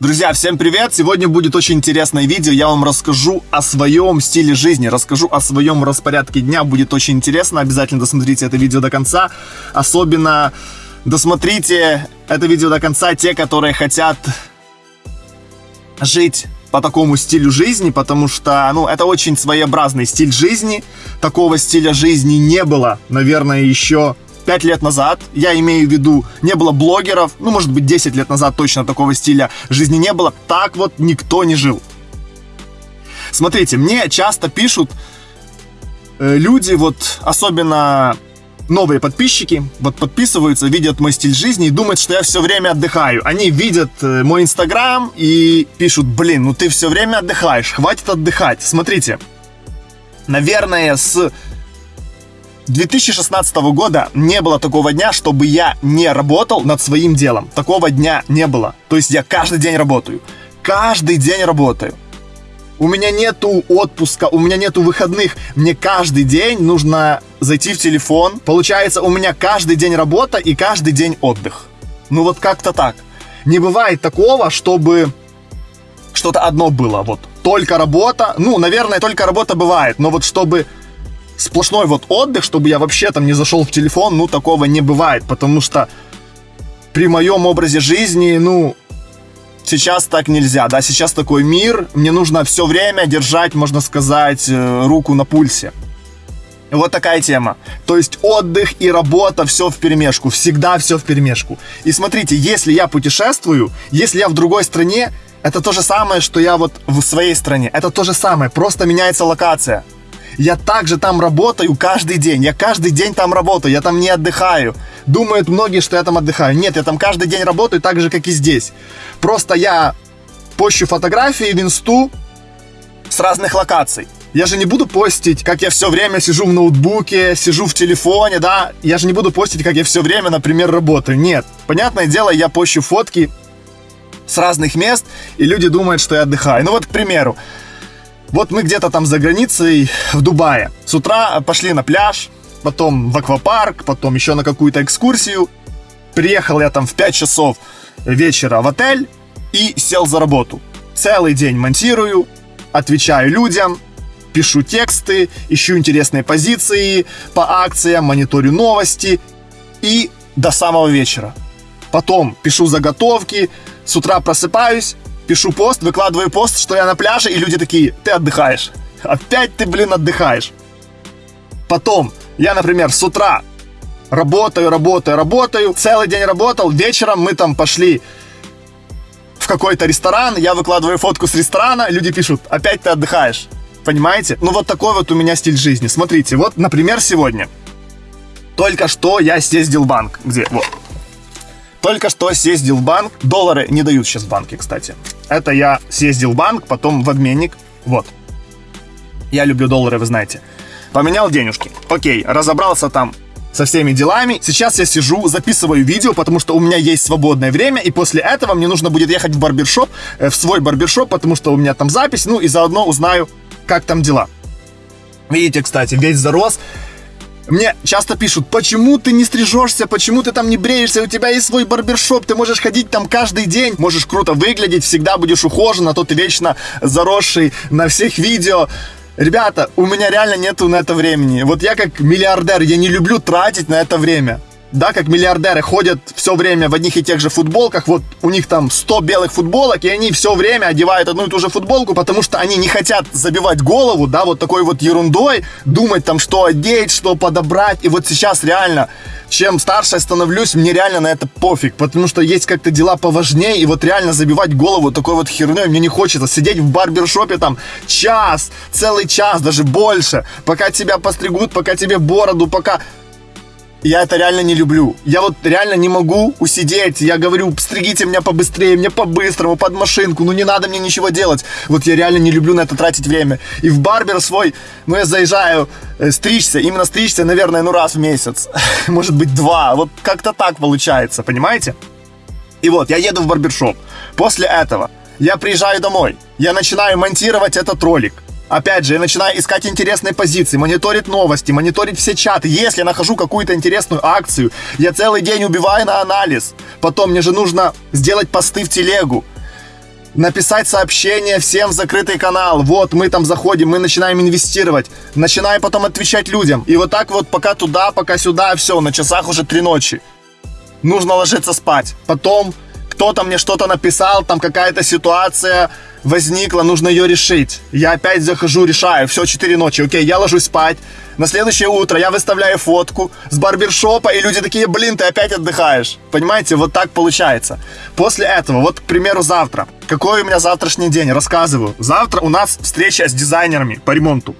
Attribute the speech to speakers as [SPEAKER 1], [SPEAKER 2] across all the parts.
[SPEAKER 1] Друзья, всем привет! Сегодня будет очень интересное видео. Я вам расскажу о своем стиле жизни, расскажу о своем распорядке дня. Будет очень интересно. Обязательно досмотрите это видео до конца. Особенно досмотрите это видео до конца те, которые хотят жить по такому стилю жизни, потому что, ну, это очень своеобразный стиль жизни. Такого стиля жизни не было, наверное, еще 5 лет назад, я имею в виду, не было блогеров, ну, может быть, 10 лет назад точно такого стиля жизни не было, так вот никто не жил. Смотрите, мне часто пишут э, люди, вот особенно новые подписчики, вот подписываются, видят мой стиль жизни и думают, что я все время отдыхаю. Они видят э, мой инстаграм и пишут, блин, ну ты все время отдыхаешь, хватит отдыхать. Смотрите, наверное, с 2016 года не было такого дня, чтобы я не работал над своим делом. Такого дня не было. То есть я каждый день работаю. Каждый день работаю. У меня нету отпуска, у меня нету выходных. Мне каждый день нужно зайти в телефон. Получается, у меня каждый день работа и каждый день отдых. Ну вот как-то так. Не бывает такого, чтобы что-то одно было. Вот только работа. Ну, наверное, только работа бывает. Но вот чтобы сплошной вот отдых, чтобы я вообще там не зашел в телефон, ну, такого не бывает, потому что при моем образе жизни, ну, сейчас так нельзя, да, сейчас такой мир, мне нужно все время держать, можно сказать, э, руку на пульсе. Вот такая тема. То есть отдых и работа, все в перемешку, всегда все в перемешку. И смотрите, если я путешествую, если я в другой стране, это то же самое, что я вот в своей стране. Это то же самое, просто меняется локация. Я также там работаю каждый день. Я каждый день там работаю. Я там не отдыхаю. Думают многие, что я там отдыхаю. Нет, я там каждый день работаю так же, как и здесь. Просто я пощу фотографии в инсту с разных локаций. Я же не буду постить, как я все время сижу в ноутбуке, сижу в телефоне, да. Я же не буду постить, как я все время, например, работаю. Нет. Понятное дело, я пощу фотки с разных мест, и люди думают, что я отдыхаю. Ну вот, к примеру, вот мы где-то там за границей, в Дубае. С утра пошли на пляж, потом в аквапарк, потом еще на какую-то экскурсию. Приехал я там в 5 часов вечера в отель и сел за работу. Целый день монтирую, отвечаю людям, пишу тексты, ищу интересные позиции по акциям, мониторю новости и до самого вечера. Потом пишу заготовки, с утра просыпаюсь, пишу пост, выкладываю пост, что я на пляже, и люди такие, ты отдыхаешь. Опять ты, блин, отдыхаешь. Потом, я, например, с утра работаю, работаю, работаю, целый день работал, вечером мы там пошли в какой-то ресторан, я выкладываю фотку с ресторана, люди пишут, опять ты отдыхаешь. Понимаете? Ну вот такой вот у меня стиль жизни. Смотрите, вот, например, сегодня. Только что я съездил в банк. Где? Вот. Только что съездил в банк. Доллары не дают сейчас в банке, кстати. Это я съездил в банк, потом в обменник. Вот. Я люблю доллары, вы знаете. Поменял денежки. Окей, разобрался там со всеми делами. Сейчас я сижу, записываю видео, потому что у меня есть свободное время, и после этого мне нужно будет ехать в барбершоп, э, в свой барбершоп, потому что у меня там запись, ну и заодно узнаю, как там дела. Видите, кстати, весь зарос. Мне часто пишут, почему ты не стрижешься, почему ты там не бреешься, у тебя есть свой барбершоп, ты можешь ходить там каждый день, можешь круто выглядеть, всегда будешь ухожен, а то ты вечно заросший на всех видео. Ребята, у меня реально нету на это времени. Вот я как миллиардер, я не люблю тратить на это время да, как миллиардеры ходят все время в одних и тех же футболках, вот у них там 100 белых футболок, и они все время одевают одну и ту же футболку, потому что они не хотят забивать голову, да, вот такой вот ерундой, думать там, что одеть, что подобрать, и вот сейчас реально, чем старше я становлюсь, мне реально на это пофиг, потому что есть как-то дела поважнее, и вот реально забивать голову такой вот херней мне не хочется, сидеть в барбершопе там час, целый час, даже больше, пока тебя постригут, пока тебе бороду, пока я это реально не люблю. Я вот реально не могу усидеть. Я говорю, стригите меня побыстрее, мне по-быстрому, под машинку. Ну не надо мне ничего делать. Вот я реально не люблю на это тратить время. И в барбер свой, ну я заезжаю э, стричься. Именно стричься, наверное, ну раз в месяц. Может быть два. Вот как-то так получается, понимаете? И вот, я еду в барбершоп. После этого я приезжаю домой. Я начинаю монтировать этот ролик. Опять же, я начинаю искать интересные позиции, мониторить новости, мониторить все чаты. Если я нахожу какую-то интересную акцию, я целый день убиваю на анализ. Потом мне же нужно сделать посты в телегу. написать сообщение всем в закрытый канал. Вот, мы там заходим, мы начинаем инвестировать. Начинаем потом отвечать людям. И вот так вот пока туда, пока сюда, все, на часах уже три ночи. Нужно ложиться спать. Потом кто-то мне что-то написал, там какая-то ситуация возникла, нужно ее решить. Я опять захожу, решаю, все, 4 ночи, окей, я ложусь спать. На следующее утро я выставляю фотку с барбершопа, и люди такие, блин, ты опять отдыхаешь. Понимаете, вот так получается. После этого, вот, к примеру, завтра. Какой у меня завтрашний день? Рассказываю. Завтра у нас встреча с дизайнерами по ремонту.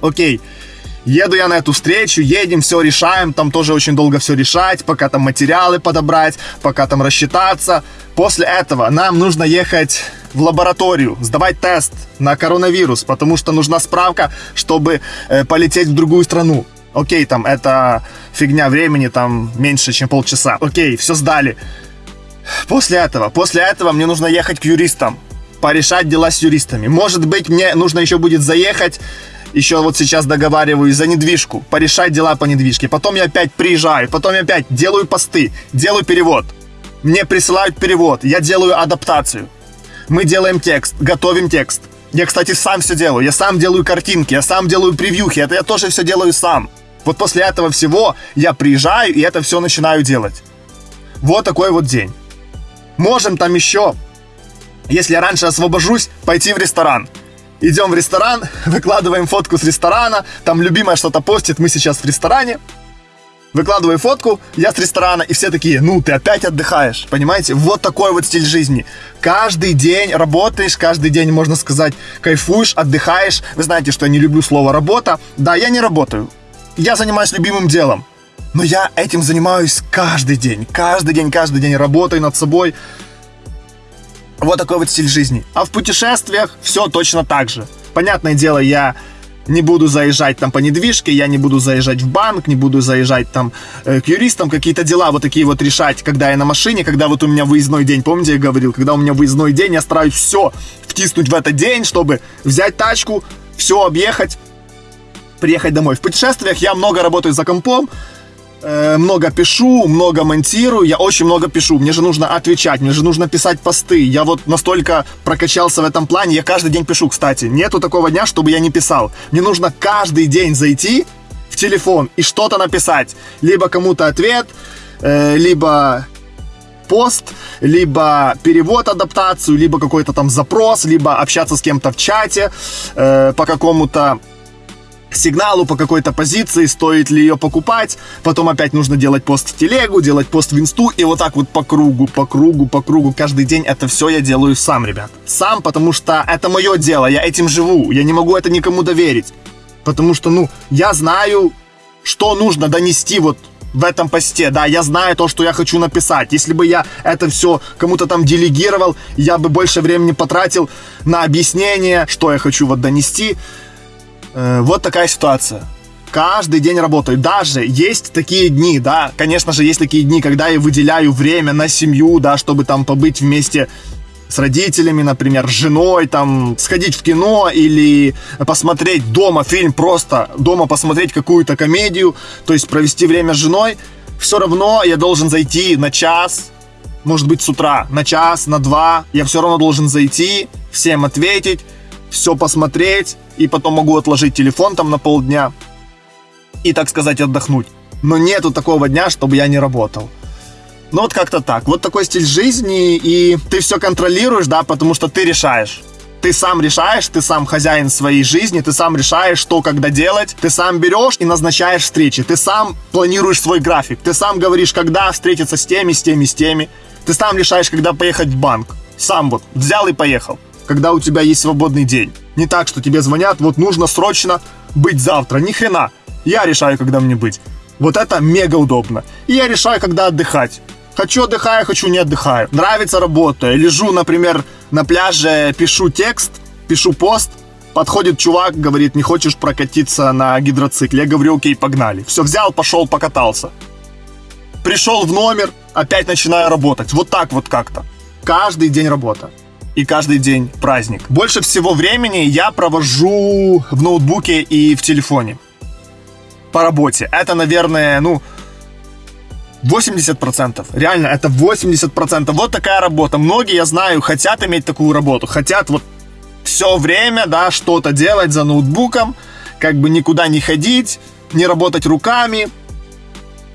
[SPEAKER 1] Окей. Еду я на эту встречу, едем, все решаем, там тоже очень долго все решать, пока там материалы подобрать, пока там рассчитаться. После этого нам нужно ехать в лабораторию, сдавать тест на коронавирус, потому что нужна справка, чтобы э, полететь в другую страну. Окей, там это фигня времени, там меньше, чем полчаса. Окей, все сдали. После этого, после этого мне нужно ехать к юристам, порешать дела с юристами. Может быть, мне нужно еще будет заехать еще вот сейчас договариваюсь за недвижку, порешать дела по недвижке. Потом я опять приезжаю, потом я опять делаю посты, делаю перевод. Мне присылают перевод, я делаю адаптацию. Мы делаем текст, готовим текст. Я, кстати, сам все делаю. Я сам делаю картинки, я сам делаю превьюхи. Это я тоже все делаю сам. Вот после этого всего я приезжаю и это все начинаю делать. Вот такой вот день. Можем там еще, если я раньше освобожусь, пойти в ресторан. Идем в ресторан, выкладываем фотку с ресторана, там любимая что-то постит, мы сейчас в ресторане. Выкладываю фотку, я с ресторана, и все такие, ну, ты опять отдыхаешь, понимаете? Вот такой вот стиль жизни. Каждый день работаешь, каждый день, можно сказать, кайфуешь, отдыхаешь. Вы знаете, что я не люблю слово «работа». Да, я не работаю. Я занимаюсь любимым делом. Но я этим занимаюсь каждый день. Каждый день, каждый день работаю над собой. Вот такой вот стиль жизни. А в путешествиях все точно так же. Понятное дело, я не буду заезжать там по недвижке, я не буду заезжать в банк, не буду заезжать там э, к юристам, какие-то дела вот такие вот решать, когда я на машине, когда вот у меня выездной день, помните, я говорил, когда у меня выездной день, я стараюсь все втиснуть в этот день, чтобы взять тачку, все объехать, приехать домой. В путешествиях я много работаю за компом, много пишу, много монтирую, я очень много пишу. Мне же нужно отвечать, мне же нужно писать посты. Я вот настолько прокачался в этом плане, я каждый день пишу, кстати. Нету такого дня, чтобы я не писал. Мне нужно каждый день зайти в телефон и что-то написать. Либо кому-то ответ, э, либо пост, либо перевод, адаптацию, либо какой-то там запрос, либо общаться с кем-то в чате э, по какому-то сигналу по какой-то позиции, стоит ли ее покупать, потом опять нужно делать пост в телегу, делать пост в инсту, и вот так вот по кругу, по кругу, по кругу, каждый день это все я делаю сам, ребят. Сам, потому что это мое дело, я этим живу, я не могу это никому доверить. Потому что, ну, я знаю, что нужно донести вот в этом посте, да, я знаю то, что я хочу написать. Если бы я это все кому-то там делегировал, я бы больше времени потратил на объяснение, что я хочу вот донести. Э, вот такая ситуация. Каждый день работаю. Даже есть такие дни, да, конечно же, есть такие дни, когда я выделяю время на семью, да, чтобы там побыть вместе с родителями, например, с женой, там, сходить в кино или посмотреть дома фильм, просто дома посмотреть какую-то комедию, то есть провести время с женой, все равно я должен зайти на час, может быть, с утра, на час, на два, я все равно должен зайти, всем ответить, все посмотреть, и потом могу отложить телефон там на полдня и, так сказать, отдохнуть. Но нету такого дня, чтобы я не работал. Ну вот как-то так. Вот такой стиль жизни, и ты все контролируешь, да, потому что ты решаешь. Ты сам решаешь, ты сам хозяин своей жизни, ты сам решаешь, что когда делать, ты сам берешь и назначаешь встречи, ты сам планируешь свой график, ты сам говоришь, когда встретиться с теми, с теми, с теми, ты сам решаешь, когда поехать в банк. Сам вот взял и поехал когда у тебя есть свободный день. Не так, что тебе звонят, вот нужно срочно быть завтра. Ни хрена. Я решаю, когда мне быть. Вот это мега удобно. И я решаю, когда отдыхать. Хочу отдыхаю, хочу не отдыхаю. Нравится работа. Лежу, например, на пляже, пишу текст, пишу пост. Подходит чувак, говорит, не хочешь прокатиться на гидроцикле? Я говорю, окей, погнали. Все, взял, пошел, покатался. Пришел в номер, опять начинаю работать. Вот так вот как-то. Каждый день работа и каждый день праздник. Больше всего времени я провожу в ноутбуке и в телефоне. По работе. Это, наверное, ну, 80%. Реально, это 80%. Вот такая работа. Многие, я знаю, хотят иметь такую работу. Хотят вот все время, да, что-то делать за ноутбуком, как бы никуда не ходить, не работать руками,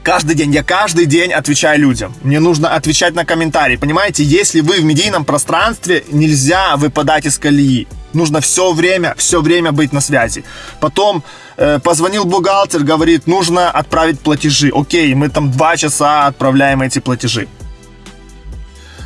[SPEAKER 1] Каждый день, я каждый день отвечаю людям. Мне нужно отвечать на комментарии. Понимаете, если вы в медийном пространстве, нельзя выпадать из колеи. Нужно все время, все время быть на связи. Потом э, позвонил бухгалтер, говорит, нужно отправить платежи. Окей, мы там два часа отправляем эти платежи.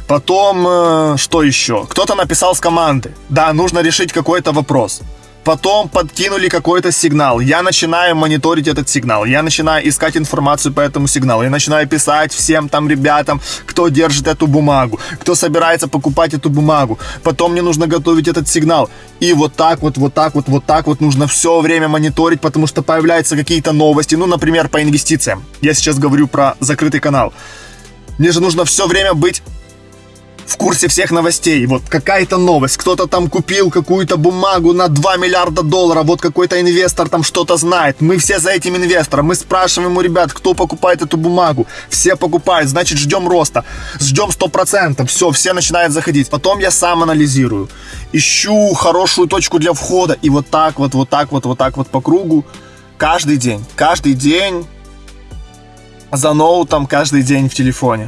[SPEAKER 1] Потом, э, что еще? Кто-то написал с команды. Да, нужно решить какой-то вопрос потом подкинули какой-то сигнал, я начинаю мониторить этот сигнал, я начинаю искать информацию по этому сигналу, я начинаю писать всем там ребятам, кто держит эту бумагу, кто собирается покупать эту бумагу, потом мне нужно готовить этот сигнал, и вот так вот, вот так вот, вот так вот нужно все время мониторить, потому что появляются какие-то новости, ну, например, по инвестициям, я сейчас говорю про закрытый канал, мне же нужно все время быть в курсе всех новостей. Вот какая-то новость, кто-то там купил какую-то бумагу на 2 миллиарда долларов, вот какой-то инвестор там что-то знает. Мы все за этим инвестором, мы спрашиваем у ребят, кто покупает эту бумагу. Все покупают, значит ждем роста, ждем 100%, все, все начинают заходить. Потом я сам анализирую, ищу хорошую точку для входа и вот так вот, вот так вот, вот так вот по кругу. Каждый день, каждый день за ноутом, каждый день в телефоне.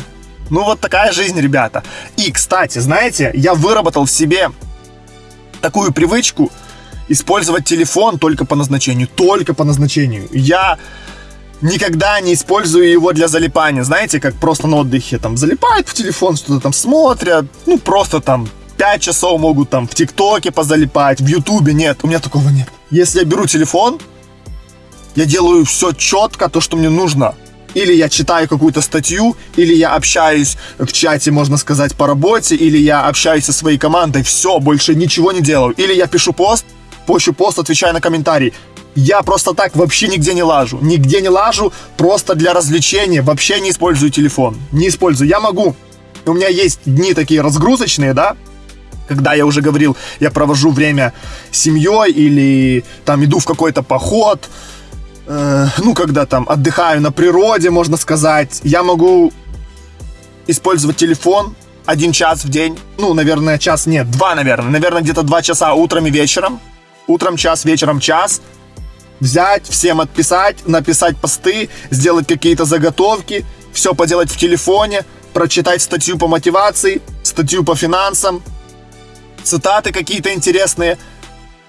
[SPEAKER 1] Ну вот такая жизнь, ребята. И, кстати, знаете, я выработал в себе такую привычку использовать телефон только по назначению. Только по назначению. Я никогда не использую его для залипания. Знаете, как просто на отдыхе там залипают в телефон, что-то там смотрят. Ну, просто там 5 часов могут там в ТикТоке позалипать, в Ютубе. Нет, у меня такого нет. Если я беру телефон, я делаю все четко, то, что мне нужно или я читаю какую-то статью, или я общаюсь в чате, можно сказать, по работе, или я общаюсь со своей командой, все, больше ничего не делаю. Или я пишу пост, пощу пост, отвечаю на комментарии. Я просто так вообще нигде не лажу. Нигде не лажу, просто для развлечения. Вообще не использую телефон. Не использую. Я могу. У меня есть дни такие разгрузочные, да, когда я уже говорил, я провожу время с семьей или там иду в какой-то поход, э, ну, когда там отдыхаю на природе, можно сказать, я могу использовать телефон один час в день. Ну, наверное, час нет, два, наверное. Наверное, где-то два часа утром и вечером. Утром час, вечером час. Взять, всем отписать, написать посты, сделать какие-то заготовки, все поделать в телефоне, прочитать статью по мотивации, статью по финансам, цитаты какие-то интересные.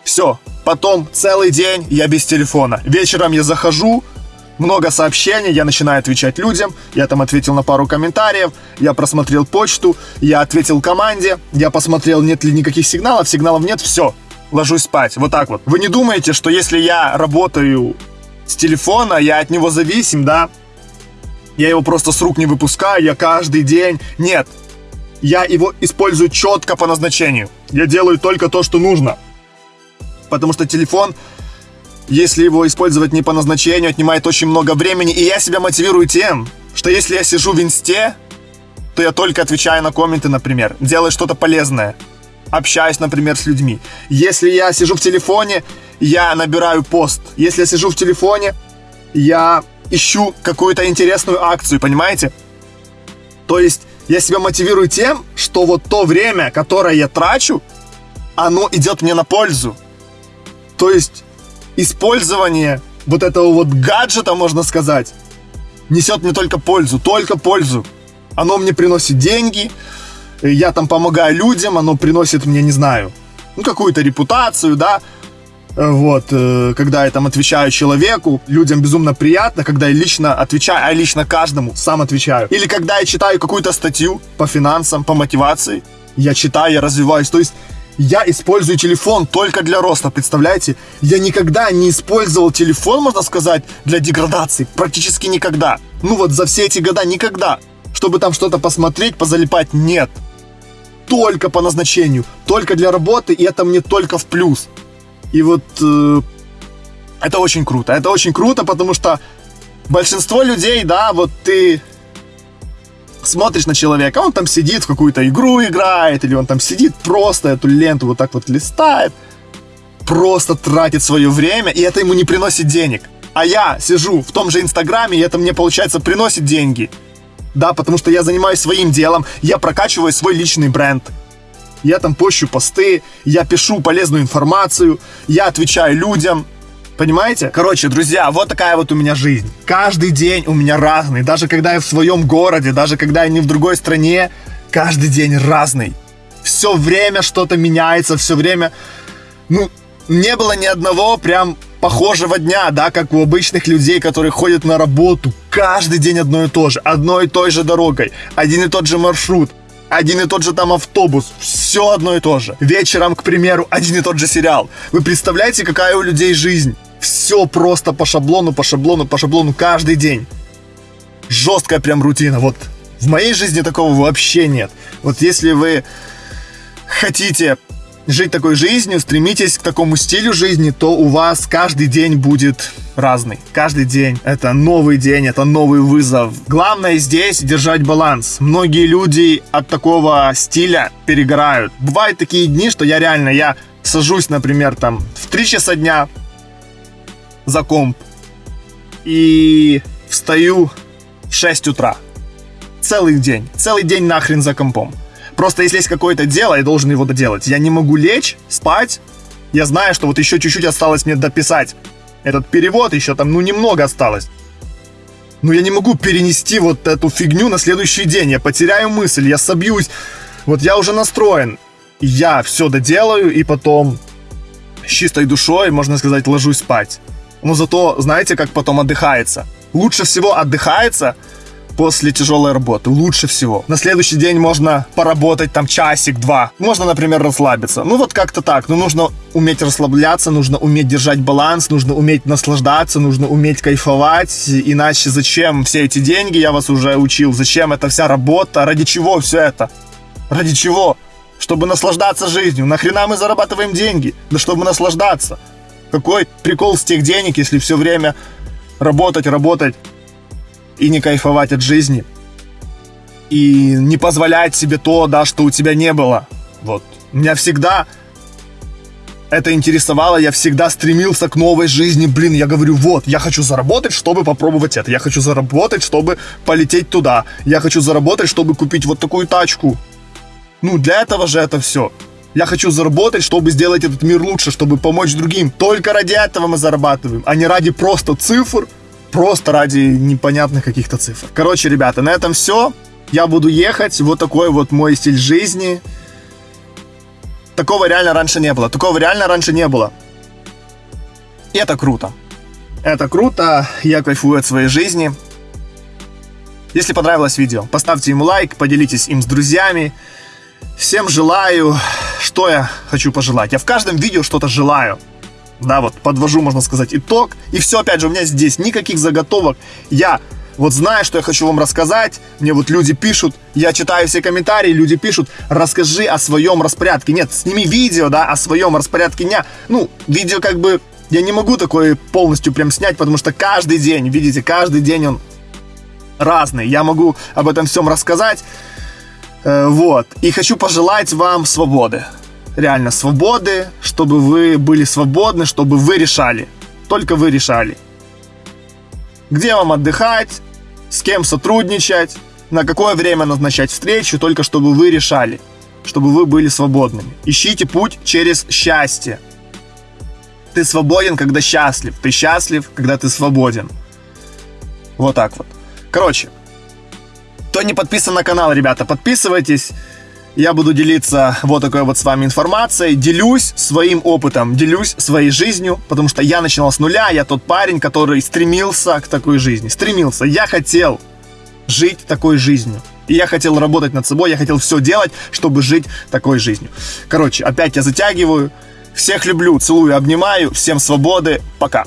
[SPEAKER 1] Все, Потом целый день я без телефона. Вечером я захожу, много сообщений, я начинаю отвечать людям, я там ответил на пару комментариев, я просмотрел почту, я ответил команде, я посмотрел, нет ли никаких сигналов, сигналов нет, все, ложусь спать, вот так вот. Вы не думаете, что если я работаю с телефона, я от него зависим, да? Я его просто с рук не выпускаю, я каждый день... Нет, я его использую четко по назначению. Я делаю только то, что нужно потому что телефон, если его использовать не по назначению, отнимает очень много времени, и я себя мотивирую тем, что если я сижу в инсте, то я только отвечаю на комменты, например, делаю что-то полезное, общаюсь, например, с людьми. Если я сижу в телефоне, я набираю пост. Если я сижу в телефоне, я ищу какую-то интересную акцию, понимаете? То есть я себя мотивирую тем, что вот то время, которое я трачу, оно идет мне на пользу. То есть использование вот этого вот гаджета, можно сказать, несет мне только пользу, только пользу. Оно мне приносит деньги, я там помогаю людям, оно приносит мне, не знаю, ну какую-то репутацию, да, вот, э, когда я там отвечаю человеку, людям безумно приятно, когда я лично отвечаю, а лично каждому сам отвечаю. Или когда я читаю какую-то статью по финансам, по мотивации, я читаю, я развиваюсь. То есть я использую телефон только для роста, представляете? Я никогда не использовал телефон, можно сказать, для деградации. Практически никогда. Ну вот за все эти года никогда. Чтобы там что-то посмотреть, позалипать, нет. Только по назначению, только для работы, и это мне только в плюс. И вот э, это очень круто. Это очень круто, потому что большинство людей, да, вот ты смотришь на человека, он там сидит в какую-то игру играет, или он там сидит просто эту ленту вот так вот листает, просто тратит свое время, и это ему не приносит денег. А я сижу в том же Инстаграме, и это мне, получается, приносит деньги. да, потому что я занимаюсь своим делом, я прокачиваю свой личный бренд. Я там пощу посты, я пишу полезную информацию, я отвечаю людям, Понимаете? Короче, друзья, вот такая вот у меня жизнь. Каждый день у меня разный. Даже когда я в своем городе, даже когда я не в другой стране, каждый день разный. Все время что-то меняется, все время... Ну, не было ни одного прям похожего дня, да, как у обычных людей, которые ходят на работу. Каждый день одно и то же, одной и той же дорогой, один и тот же маршрут, один и тот же там автобус, все одно и то же. Вечером, к примеру, один и тот же сериал. Вы представляете, какая у людей жизнь? Все просто по шаблону, по шаблону, по шаблону каждый день. Жесткая прям рутина. Вот в моей жизни такого вообще нет. Вот если вы хотите жить такой жизнью, стремитесь к такому стилю жизни, то у вас каждый день будет разный. Каждый день это новый день, это новый вызов. Главное здесь держать баланс. Многие люди от такого стиля перегорают. Бывают такие дни, что я реально, я сажусь, например, там в 3 часа дня, за комп и встаю в 6 утра. Целый день. Целый день нахрен за компом. Просто если есть какое-то дело, я должен его доделать. Я не могу лечь, спать. Я знаю, что вот еще чуть-чуть осталось мне дописать. Этот перевод еще там, ну, немного осталось. Но я не могу перенести вот эту фигню на следующий день. Я потеряю мысль, я собьюсь. Вот я уже настроен. Я все доделаю и потом с чистой душой, можно сказать, ложусь спать но зато знаете, как потом отдыхается. Лучше всего отдыхается после тяжелой работы. Лучше всего. На следующий день можно поработать там часик-два. Можно, например, расслабиться. Ну вот как-то так. Но нужно уметь расслабляться, нужно уметь держать баланс, нужно уметь наслаждаться, нужно уметь кайфовать. Иначе зачем все эти деньги, я вас уже учил, зачем эта вся работа, ради чего все это? Ради чего? Чтобы наслаждаться жизнью. Нахрена мы зарабатываем деньги? Да чтобы наслаждаться. Какой прикол с тех денег, если все время работать, работать и не кайфовать от жизни? И не позволять себе то, да, что у тебя не было. Вот. Меня всегда это интересовало, я всегда стремился к новой жизни. Блин, я говорю, вот, я хочу заработать, чтобы попробовать это. Я хочу заработать, чтобы полететь туда. Я хочу заработать, чтобы купить вот такую тачку. Ну, для этого же это все. Я хочу заработать, чтобы сделать этот мир лучше, чтобы помочь другим. Только ради этого мы зарабатываем, а не ради просто цифр, просто ради непонятных каких-то цифр. Короче, ребята, на этом все. Я буду ехать. Вот такой вот мой стиль жизни. Такого реально раньше не было. Такого реально раньше не было. И это круто. Это круто. Я кайфую от своей жизни. Если понравилось видео, поставьте ему лайк, поделитесь им с друзьями. Всем желаю что я хочу пожелать? Я в каждом видео что-то желаю. Да, вот подвожу, можно сказать, итог. И все, опять же, у меня здесь никаких заготовок. Я вот знаю, что я хочу вам рассказать. Мне вот люди пишут, я читаю все комментарии, люди пишут, расскажи о своем распорядке. Нет, сними видео, да, о своем распорядке дня. Ну, видео как бы я не могу такое полностью прям снять, потому что каждый день, видите, каждый день он разный. Я могу об этом всем рассказать. Э, вот. И хочу пожелать вам свободы. Реально свободы, чтобы вы были свободны, чтобы вы решали. Только вы решали. Где вам отдыхать, с кем сотрудничать, на какое время назначать встречу, только чтобы вы решали, чтобы вы были свободными. Ищите путь через счастье. Ты свободен, когда счастлив. Ты счастлив, когда ты свободен. Вот так вот. Короче, кто не подписан на канал, ребята, подписывайтесь. Я буду делиться вот такой вот с вами информацией, делюсь своим опытом, делюсь своей жизнью, потому что я начинал с нуля, я тот парень, который стремился к такой жизни, стремился, я хотел жить такой жизнью. И я хотел работать над собой, я хотел все делать, чтобы жить такой жизнью. Короче, опять я затягиваю. Всех люблю, целую, обнимаю. Всем свободы. Пока.